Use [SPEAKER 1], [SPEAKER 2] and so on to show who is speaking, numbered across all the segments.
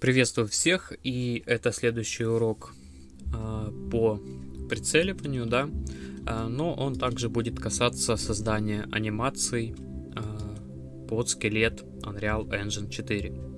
[SPEAKER 1] Приветствую всех, и это следующий урок э, по прицеливанию, да, э, но он также будет касаться создания анимаций э, под скелет Unreal Engine 4.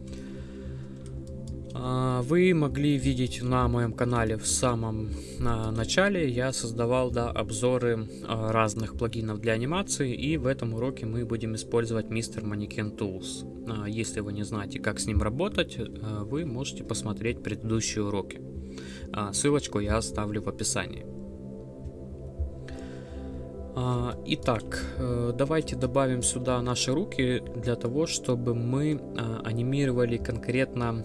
[SPEAKER 1] Вы могли видеть на моем канале в самом начале, я создавал да, обзоры разных плагинов для анимации, и в этом уроке мы будем использовать Mr. Mannequin Tools. А, если вы не знаете, как с ним работать, вы можете посмотреть предыдущие уроки. А, ссылочку я оставлю в описании. А, итак, э, давайте добавим сюда наши руки для того, чтобы мы анимировали конкретно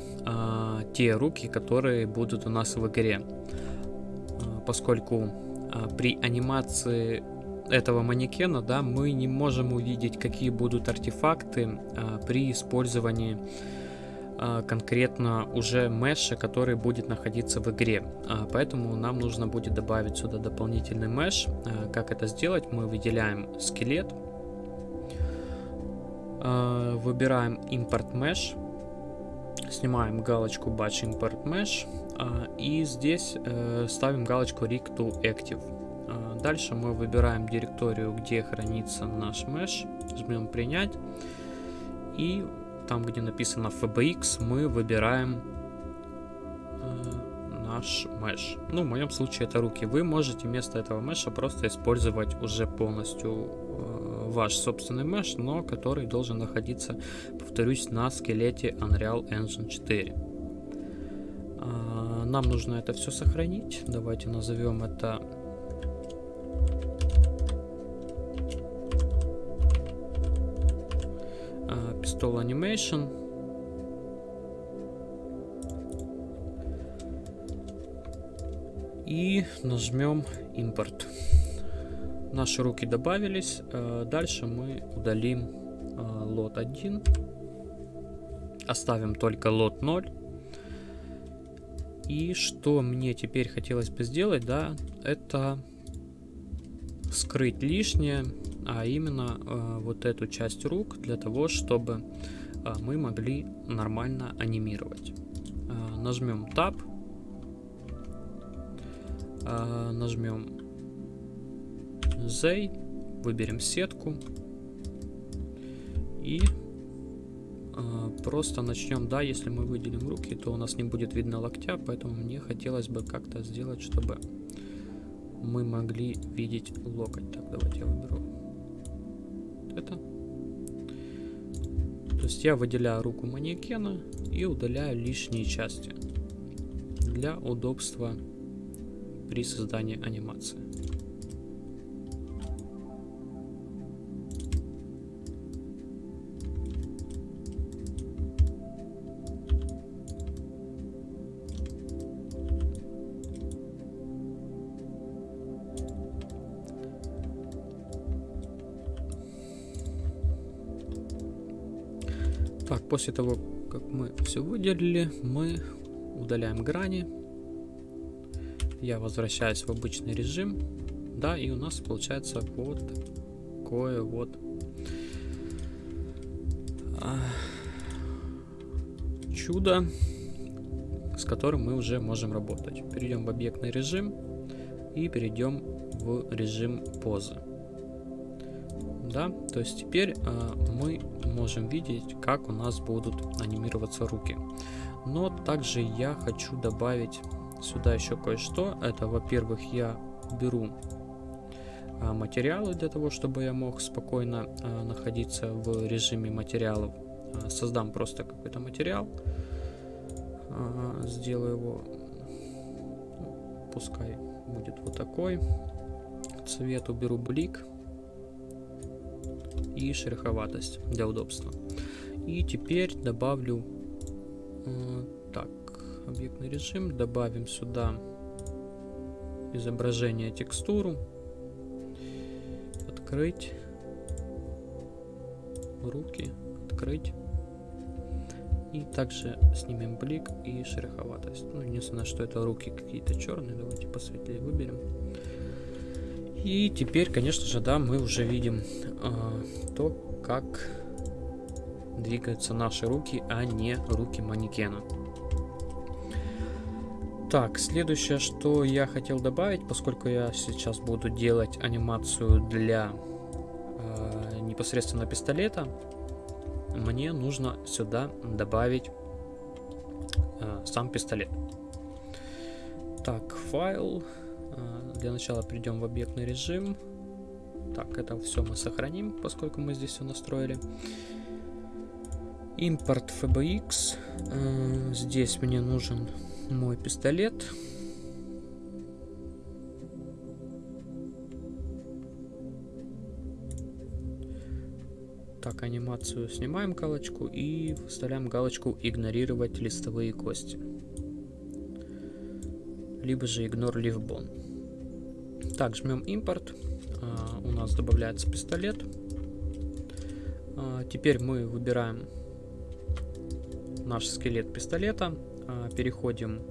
[SPEAKER 1] те руки, которые будут у нас в игре. Поскольку при анимации этого манекена, да, мы не можем увидеть, какие будут артефакты а, при использовании а, конкретно уже меша, который будет находиться в игре. А, поэтому нам нужно будет добавить сюда дополнительный меш. А, как это сделать? Мы выделяем скелет, а, выбираем import mesh, снимаем галочку batch import mesh а, и здесь а, ставим галочку rig to active. А, дальше мы выбираем директорию, где хранится наш меш, жмем принять. И там, где написано FBX, мы выбираем э, наш меш. Ну, в моем случае это руки. Вы можете вместо этого меша просто использовать уже полностью э, ваш собственный меш, но который должен находиться, повторюсь, на скелете Unreal Engine 4. Э, нам нужно это все сохранить. Давайте назовем это Pistol Animation. И нажмем импорт. Наши руки добавились. Э, дальше мы удалим э, лот 1. Оставим только лот 0. И что мне теперь хотелось бы сделать, да, это скрыть лишнее а именно э, вот эту часть рук для того, чтобы э, мы могли нормально анимировать. Э, нажмем Tab, э, нажмем Z, выберем сетку и э, просто начнем. Да, если мы выделим руки, то у нас не будет видно локтя, поэтому мне хотелось бы как-то сделать, чтобы мы могли видеть локоть. Так, давайте я выберу это. То есть я выделяю руку манекена и удаляю лишние части для удобства при создании анимации. После того, как мы все выделили, мы удаляем грани. Я возвращаюсь в обычный режим. Да, и у нас получается вот такое вот а, чудо, с которым мы уже можем работать. Перейдем в объектный режим и перейдем в режим позы да, то есть теперь э, мы можем видеть, как у нас будут анимироваться руки. Но также я хочу добавить сюда еще кое-что. Это, во-первых, я беру э, материалы для того, чтобы я мог спокойно э, находиться в режиме материалов. Э, создам просто какой-то материал, э, сделаю его, пускай будет вот такой. Цвет уберу блик и шероховатость для удобства. И теперь добавлю э, так, объектный режим, добавим сюда изображение, текстуру, открыть, руки, открыть. И также снимем блик и шероховатость. Ну, единственное, что это руки какие-то черные. Давайте посветлее выберем. И теперь, конечно же, да, мы уже видим э, то, как двигаются наши руки, а не руки манекена. Так, следующее, что я хотел добавить, поскольку я сейчас буду делать анимацию для э, непосредственно пистолета, мне нужно сюда добавить э, сам пистолет. Так, файл. Э, для начала перейдем в объектный режим. Так, это все мы сохраним, поскольку мы здесь все настроили. Импорт FBX. Э, здесь мне нужен мой пистолет. Так, анимацию снимаем галочку и вставляем галочку «Игнорировать листовые кости». Либо же «Ignore leaf bone». Так, жмем «Импорт». А, у нас добавляется пистолет. А, теперь мы выбираем наш скелет пистолета. А, переходим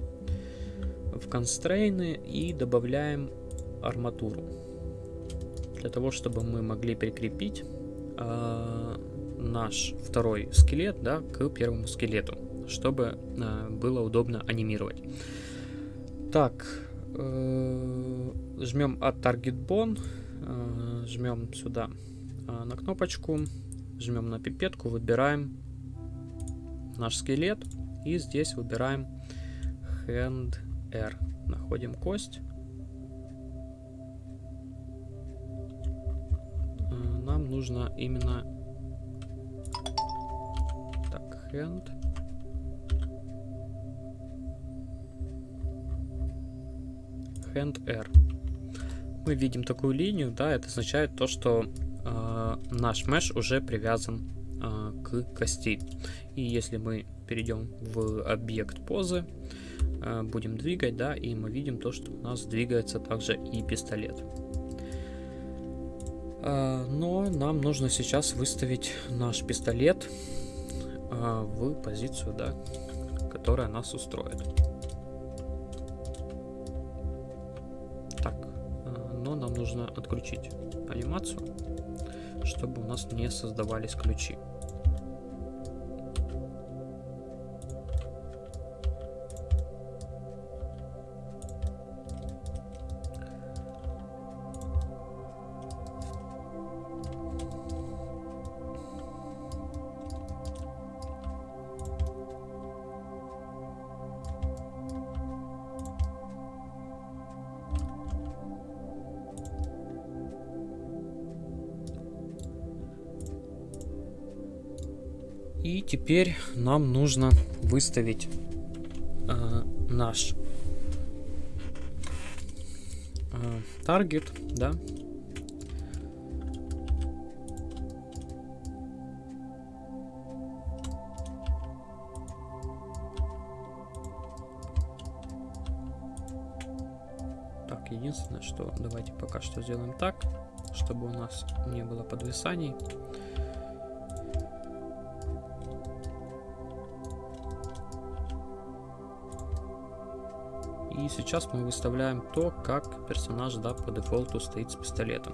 [SPEAKER 1] в констрейны и добавляем арматуру. Для того, чтобы мы могли прикрепить наш второй скелет да, к первому скелету, чтобы было удобно анимировать. Так, э, жмем от Target Bone, э, жмем сюда э, на кнопочку, жмем на пипетку, выбираем наш скелет и здесь выбираем Hand R. Находим кость. Э, нам нужно именно так, hand. Hand R. Мы видим такую линию, да, это означает то, что э, наш меш уже привязан э, к кости. И если мы перейдем в объект позы, э, будем двигать, да, и мы видим то, что у нас двигается также и пистолет. Э, но нам нужно сейчас выставить наш пистолет э, в позицию, да, которая нас устроит. Отключить анимацию, чтобы у нас не создавались ключи. И теперь нам нужно выставить э, наш э, таргет, да. Так, единственное, что давайте пока что сделаем так, чтобы у нас не было подвисаний. Сейчас мы выставляем то, как персонаж да, по дефолту стоит с пистолетом.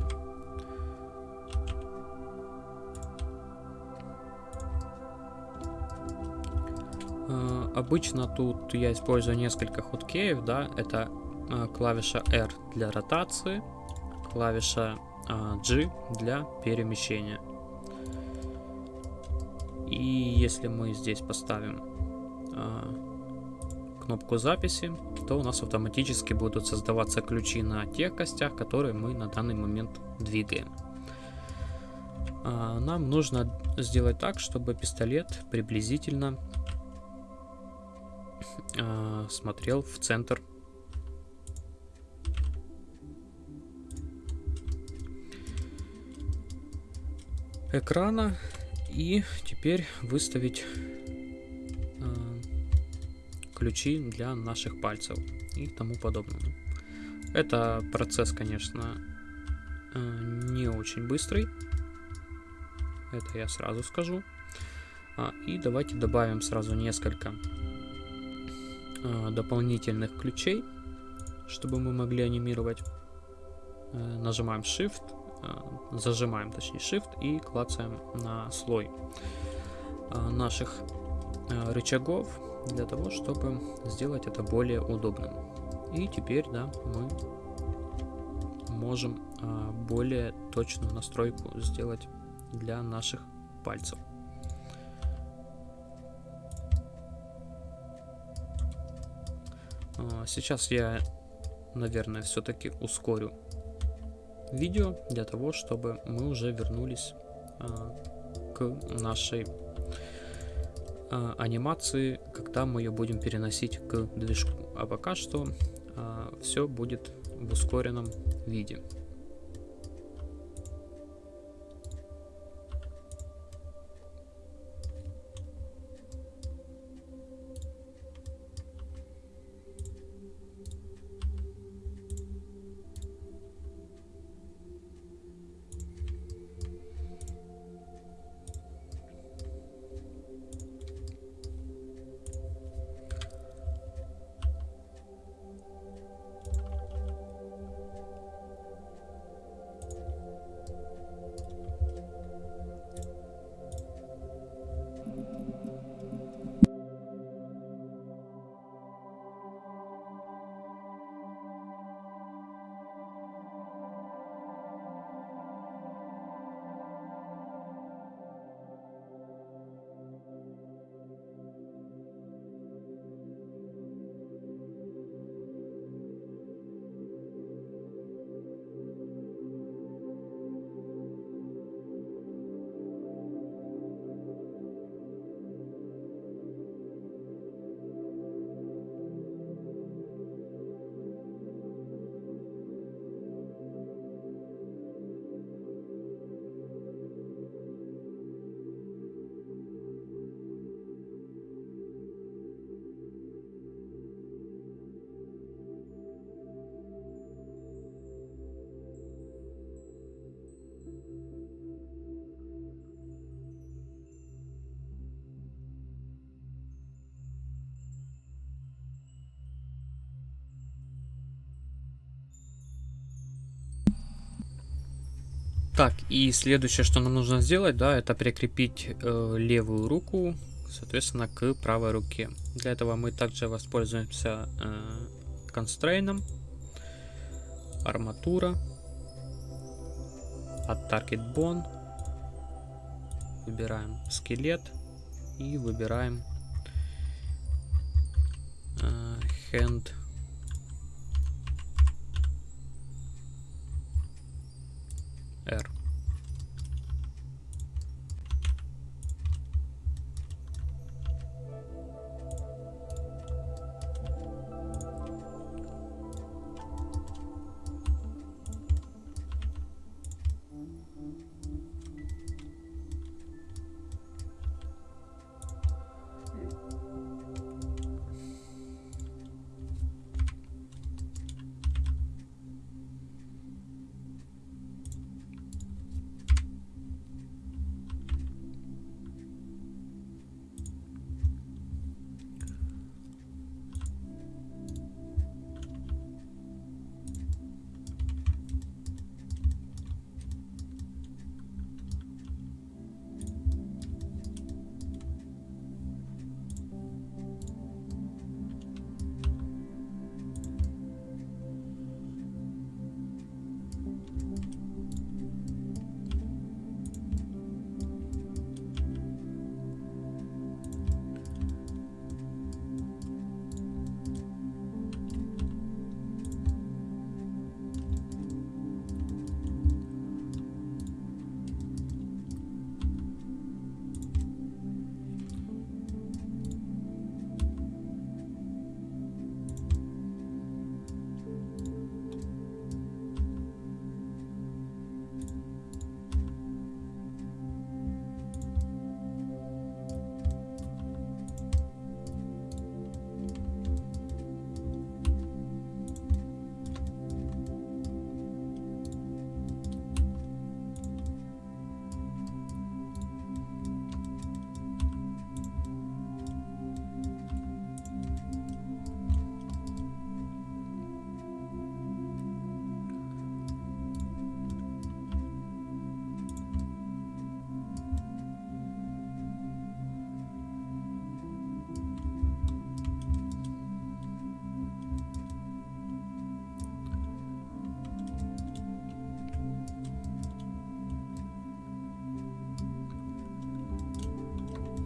[SPEAKER 1] Э, обычно тут я использую несколько хоткеев, да, это э, клавиша R для ротации, клавиша э, G для перемещения. И если мы здесь поставим кнопку записи, то у нас автоматически будут создаваться ключи на тех костях, которые мы на данный момент двигаем. А, нам нужно сделать так, чтобы пистолет приблизительно а, смотрел в центр экрана и теперь выставить ключи для наших пальцев и тому подобное. Это процесс, конечно, э, не очень быстрый. Это я сразу скажу. А, и давайте добавим сразу несколько э, дополнительных ключей, чтобы мы могли анимировать. Э, нажимаем Shift, зажимаем точнее Shift и клацаем на слой наших рычагов для того, чтобы сделать это более удобным. И теперь, да, мы можем а, более точную настройку сделать для наших пальцев. А, сейчас я, наверное, все-таки ускорю видео для того, чтобы мы уже вернулись а, к нашей а, анимации, когда мы ее будем переносить к движку. А пока что все будет в ускоренном виде. Так, и следующее, что нам нужно сделать, да, это прикрепить э, левую руку, соответственно, к правой руке. Для этого мы также воспользуемся э, констрейном, арматура, от Target Bone, выбираем скелет и выбираем э, Hand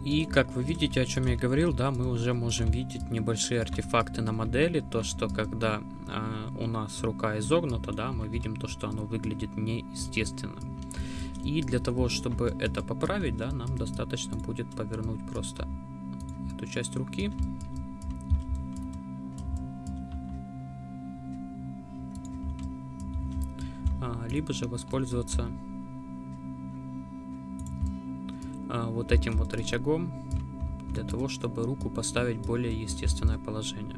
[SPEAKER 1] И как вы видите, о чем я говорил, да, мы уже можем видеть небольшие артефакты на модели, то, что когда э, у нас рука изогнута, да, мы видим то, что оно выглядит неестественно. И для того, чтобы это поправить, да, нам достаточно будет повернуть просто эту часть руки. А, либо же воспользоваться вот этим вот рычагом для того, чтобы руку поставить в более естественное положение.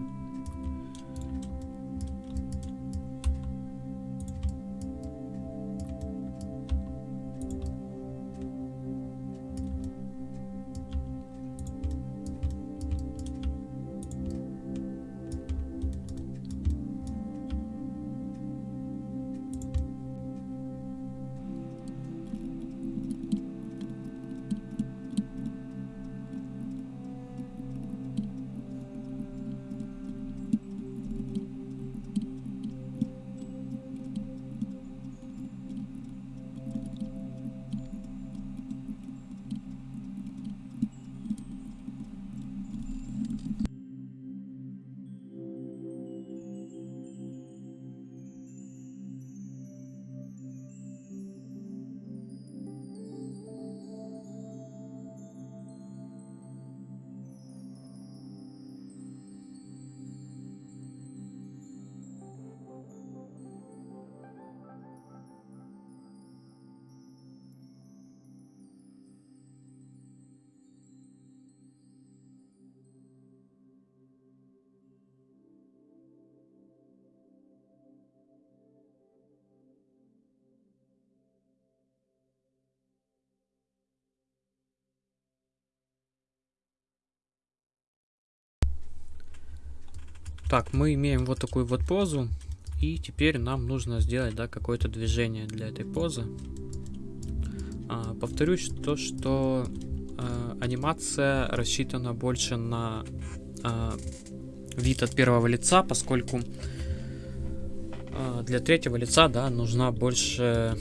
[SPEAKER 1] Так, мы имеем вот такую вот позу. И теперь нам нужно сделать да, какое-то движение для этой позы. А, повторюсь, то, что а, анимация рассчитана больше на а, вид от первого лица, поскольку а, для третьего лица да, нужна больше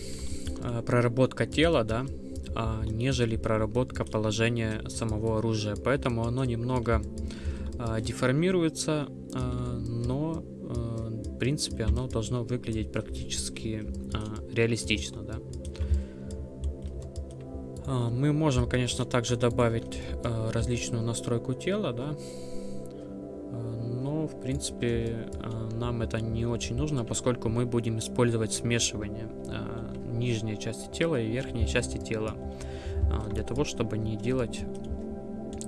[SPEAKER 1] а, проработка тела, да, а, нежели проработка положения самого оружия. Поэтому оно немного а, деформируется, но а, в принципе оно должно выглядеть практически реалистично, да. Мы можем, конечно, также добавить различную настройку тела, да, но в принципе нам это не очень нужно, поскольку мы будем использовать смешивание нижней части тела и верхней части тела для того, чтобы не делать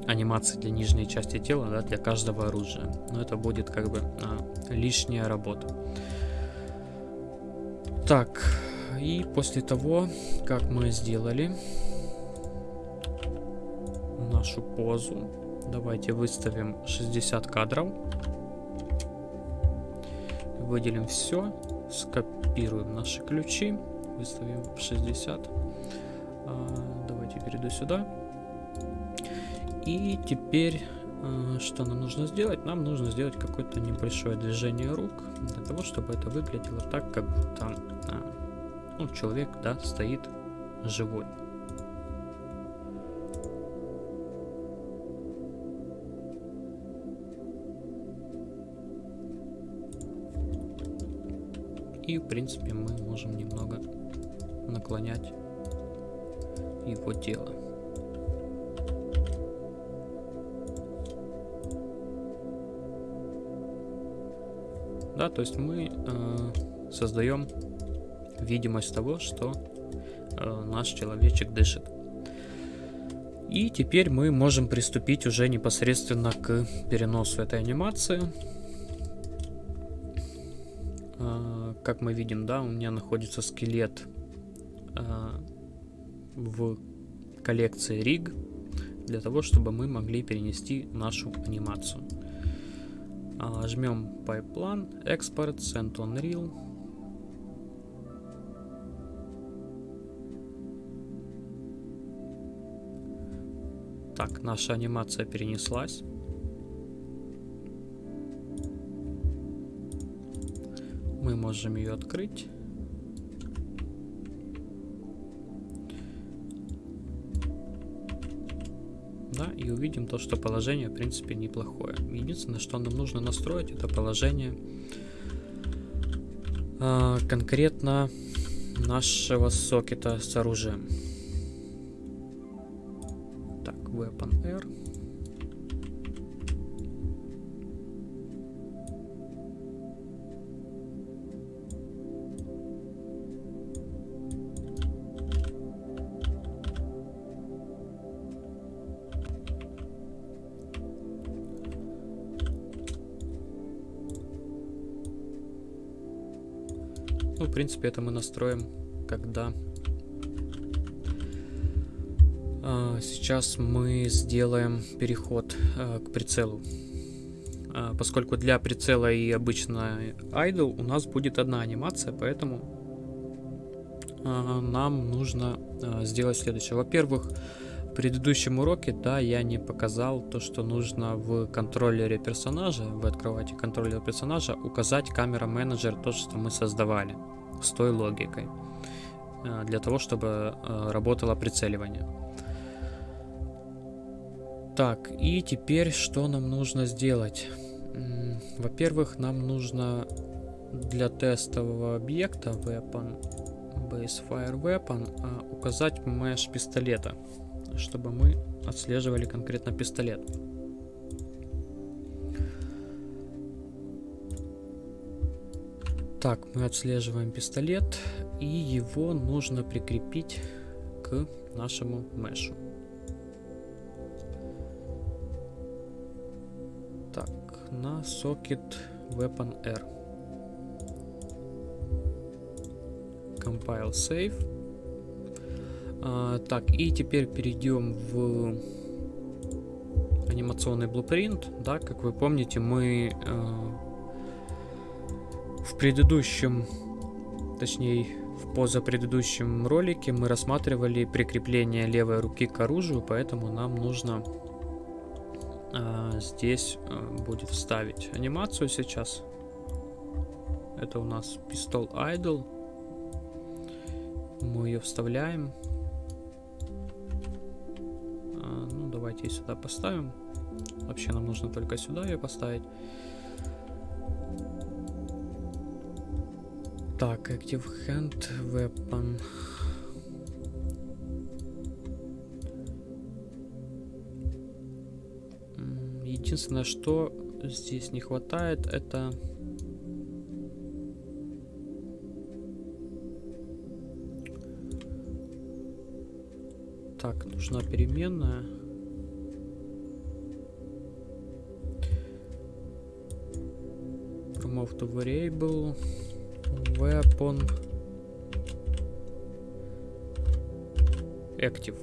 [SPEAKER 1] анимации для нижней части тела, да, для каждого оружия. Но это будет как бы а, лишняя работа. Так, и после того, как мы сделали нашу позу, давайте выставим 60 кадров. Выделим все, скопируем наши ключи, выставим 60. А, давайте перейду сюда. И теперь, э, что нам нужно сделать? Нам нужно сделать какое-то небольшое движение рук, для того, чтобы это выглядело так, как будто а, ну, человек да, стоит живой. И, в принципе, мы можем немного наклонять его тело. Да, то есть мы э, создаем видимость того, что э, наш человечек дышит. И теперь мы можем приступить уже непосредственно к переносу этой анимации. Э, как мы видим, да, у меня находится скелет э, в коллекции RIG для того, чтобы мы могли перенести нашу анимацию. А, жмем Pipeline, Export, Send on Reel. Так, наша анимация перенеслась. Мы можем ее открыть. И увидим то, что положение, в принципе, неплохое. Единственное, что нам нужно настроить, это положение э, конкретно нашего сокета с оружием. В принципе, это мы настроим, когда... А, сейчас мы сделаем переход а, к прицелу. А, поскольку для прицела и обычно idle у нас будет одна анимация, поэтому нам нужно сделать следующее. Во-первых, в предыдущем уроке, да, я не показал то, что нужно в контроллере персонажа, вы открываете контроллер персонажа, указать камера менеджер, то, что мы создавали, с той логикой, э, для того, чтобы э, работало прицеливание. Так, и теперь что нам нужно сделать? Во-первых, нам нужно для тестового объекта weapon, base fire weapon, э, указать mesh пистолета чтобы мы отслеживали конкретно пистолет. Так, мы отслеживаем пистолет, и его нужно прикрепить к нашему мешу. Так, на сокет Weapon R. Compile Save. А, так, и теперь перейдем в анимационный blueprint. Да, как вы помните, мы э, предыдущем, точнее, в позапредыдущем ролике мы рассматривали прикрепление левой руки к оружию, поэтому нам нужно э, здесь э, будет вставить анимацию сейчас. Это у нас пистол idle. Мы ее вставляем. Давайте ее сюда поставим. Вообще нам нужно только сюда ее поставить. Так, Active Hand Weapon. Единственное, что здесь не хватает, это... Так, нужна переменная. of the variable weapon active.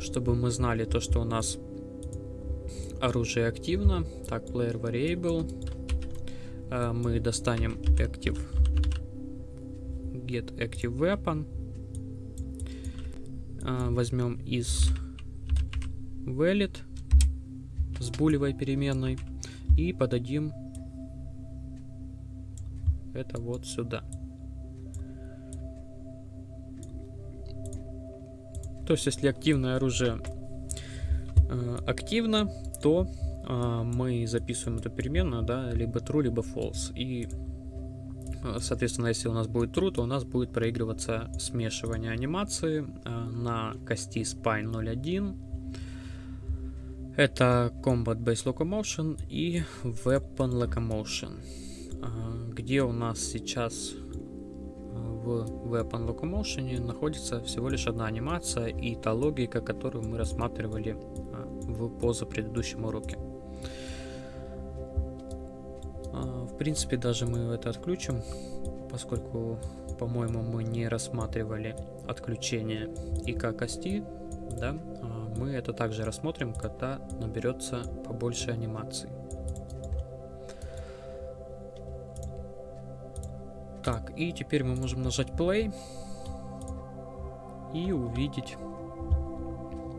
[SPEAKER 1] Чтобы мы знали то что у нас оружие активно. Так player variable. А, мы достанем active. Get active weapon. А, возьмем из valid с булевой переменной и подадим это вот сюда. То есть, если активное оружие э, активно, то э, мы записываем эту переменную, да, либо true, либо false. И, э, соответственно, если у нас будет true, то у нас будет проигрываться смешивание анимации э, на кости spine 01 это Combat Base Locomotion и Weapon Locomotion. А, где у нас сейчас а, в Weapon Locomotion находится всего лишь одна анимация и та логика, которую мы рассматривали а, в позапредыдущем уроке. В принципе, даже мы это отключим, поскольку, по-моему, мы не рассматривали отключение ИК кости, да, мы это также рассмотрим, когда наберется побольше анимаций. Так, и теперь мы можем нажать play и увидеть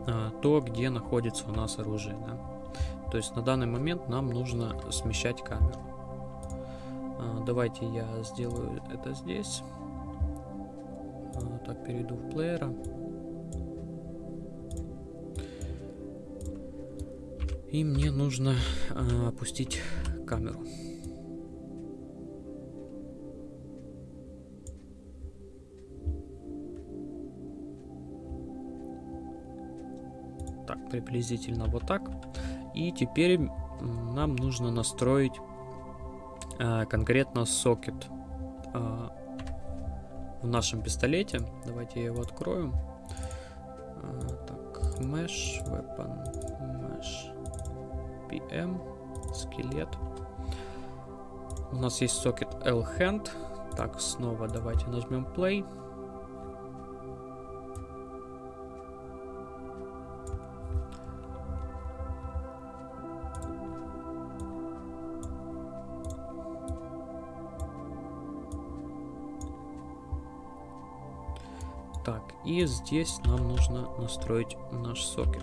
[SPEAKER 1] а, то, где находится у нас оружие. Да? То есть на данный момент нам нужно смещать камеру. А, давайте я сделаю это здесь. А, так, перейду в плеера. И мне нужно э, опустить камеру. Приблизительно вот так. И теперь нам нужно настроить э, конкретно сокет э, в нашем пистолете. Давайте я его открою. Э, так, mesh, weapon, mesh, PM, скелет. У нас есть сокет L-hand. Так, снова давайте нажмем play. Так, и здесь нам нужно настроить наш сокет.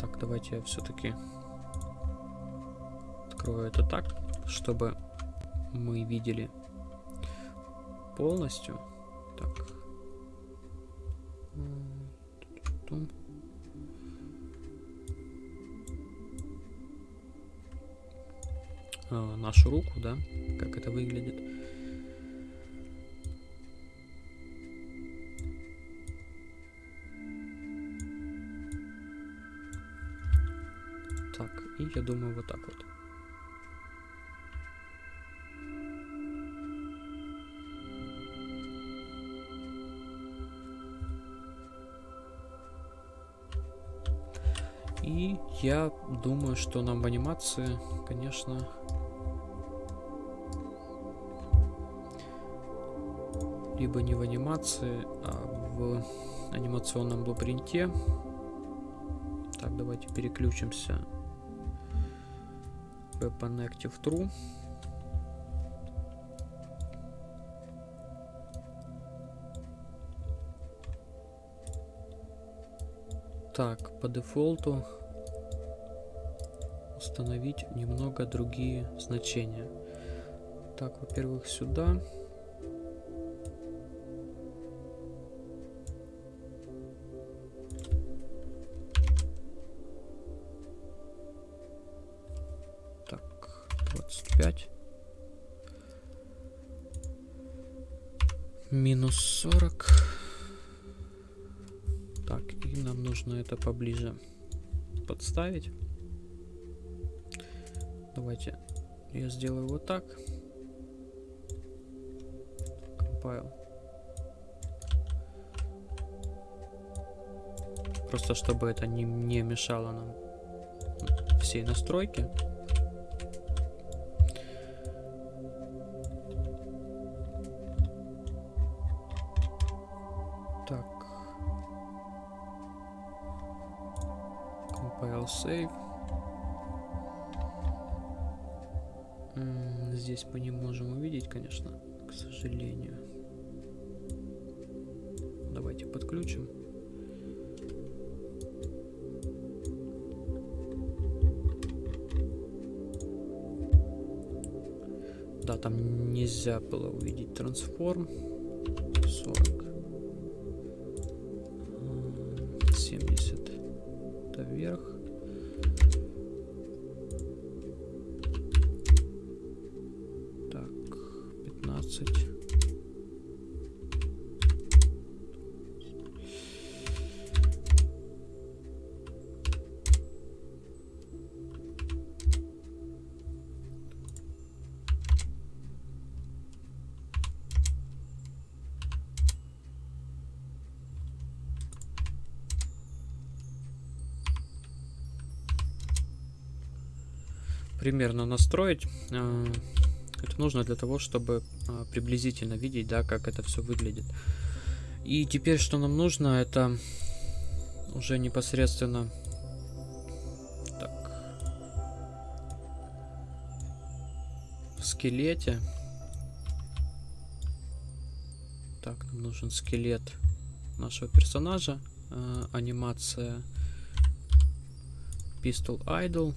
[SPEAKER 1] Так, давайте я все-таки открою это так, чтобы мы видели полностью. Так. Нашу руку, да, как это выглядит. Так, и я думаю вот так вот. И я думаю, что нам в анимации, конечно, либо не в анимации, а в анимационном блупринте. Так, давайте переключимся. Weapon Active True. Так, по дефолту установить немного другие значения. Так, во-первых, сюда. Так, нужно это поближе подставить. Давайте я сделаю вот так. Compile. Просто чтобы это не, не мешало нам всей настройке. Сожалению. Давайте подключим. Да, там нельзя было увидеть трансформ. 40. 15. примерно настроить. Это нужно для того, чтобы э, приблизительно видеть, да, как это все выглядит. И теперь, что нам нужно, это уже непосредственно... Так. В скелете. Так, нам нужен скелет нашего персонажа. Э, анимация Pistol Idle.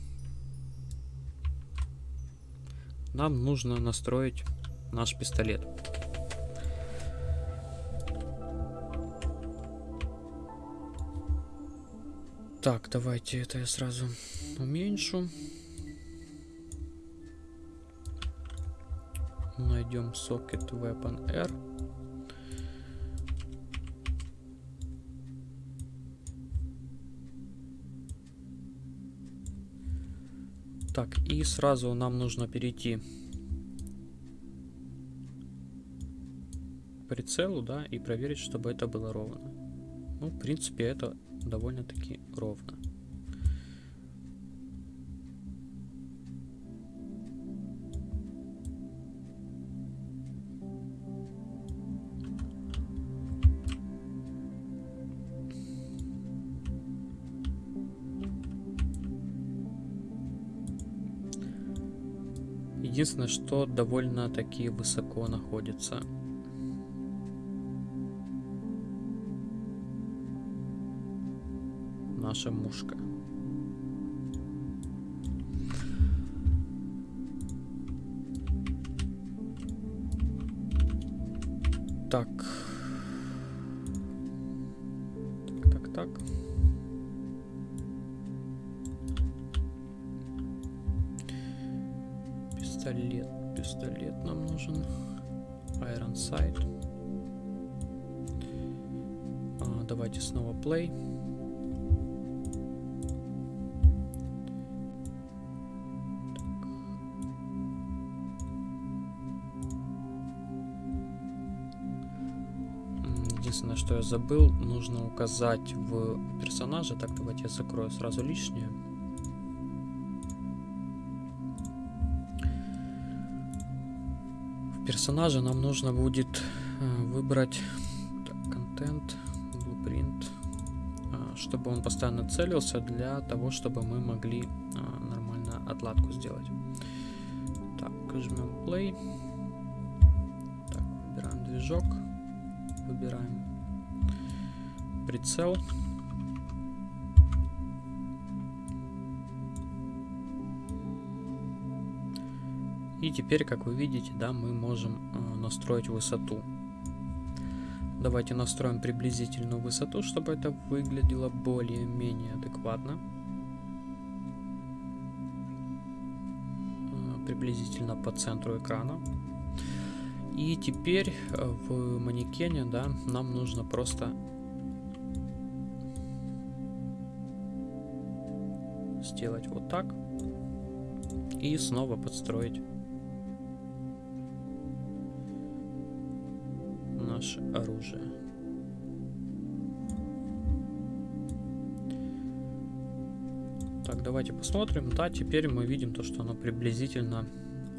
[SPEAKER 1] Нам нужно настроить наш пистолет. Так, давайте это я сразу уменьшу. Найдем socket weapon R. Так, и сразу нам нужно перейти к прицелу, да, и проверить, чтобы это было ровно. Ну, в принципе, это довольно-таки ровно. Единственное, что довольно-таки высоко находится. Наша мушка. Забыл, нужно указать в персонаже. Так, давайте я закрою сразу лишнее. В персонаже нам нужно будет э, выбрать контент, blueprint, э, чтобы он постоянно целился для того, чтобы мы могли э, нормально отладку сделать. Так, жмем play. Так, выбираем движок выбираем прицел. И теперь, как вы видите, да, мы можем э, настроить высоту. Давайте настроим приблизительную высоту, чтобы это выглядело более-менее адекватно. Э, приблизительно по центру экрана. И теперь э, в манекене, да, нам нужно просто сделать вот так и снова подстроить наше оружие. Так, давайте посмотрим. Да, теперь мы видим то, что оно приблизительно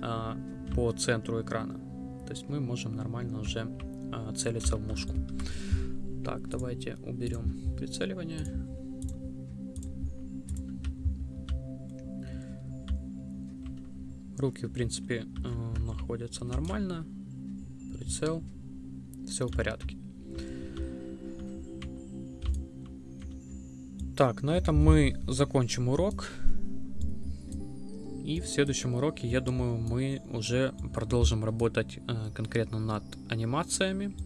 [SPEAKER 1] а, по центру экрана. То есть мы можем нормально уже а, целиться в мушку. Так, давайте уберем прицеливание. Руки, в принципе, э, находятся нормально. Прицел. Все в порядке. Так, на этом мы закончим урок. И в следующем уроке, я думаю, мы уже продолжим работать э, конкретно над анимациями.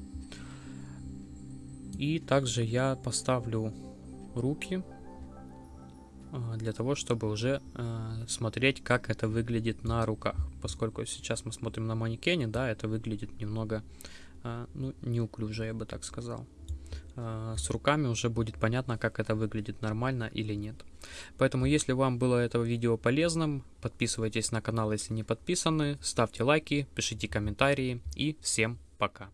[SPEAKER 1] И также я поставлю руки для того, чтобы уже э, смотреть, как это выглядит на руках. Поскольку сейчас мы смотрим на манекене, да, это выглядит немного, э, ну, неуклюже, я бы так сказал. Э, с руками уже будет понятно, как это выглядит нормально или нет. Поэтому, если вам было это видео полезным, подписывайтесь на канал, если не подписаны, ставьте лайки, пишите комментарии и всем пока.